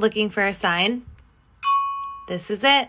Looking for a sign? This is it.